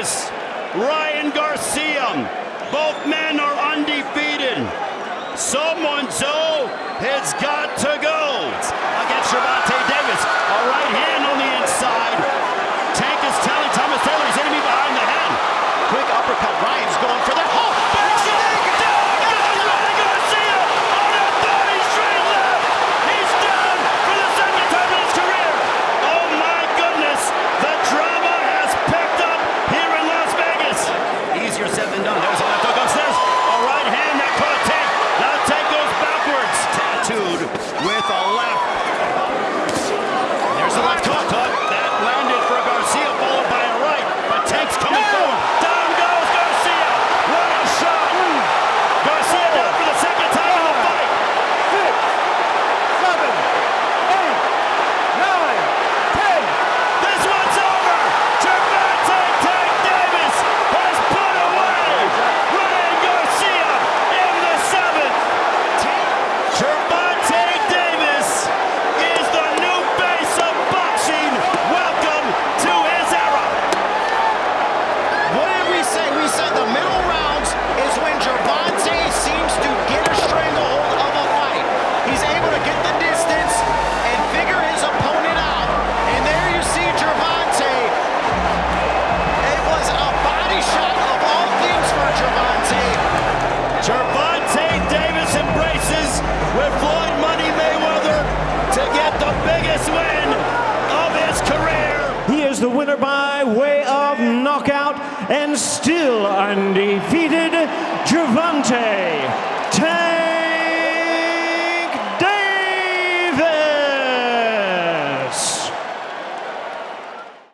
Davis, Ryan Garcia. Both men are undefeated. Someone, Joe, has got to go. the winner by way of knockout and still undefeated, Gervonta.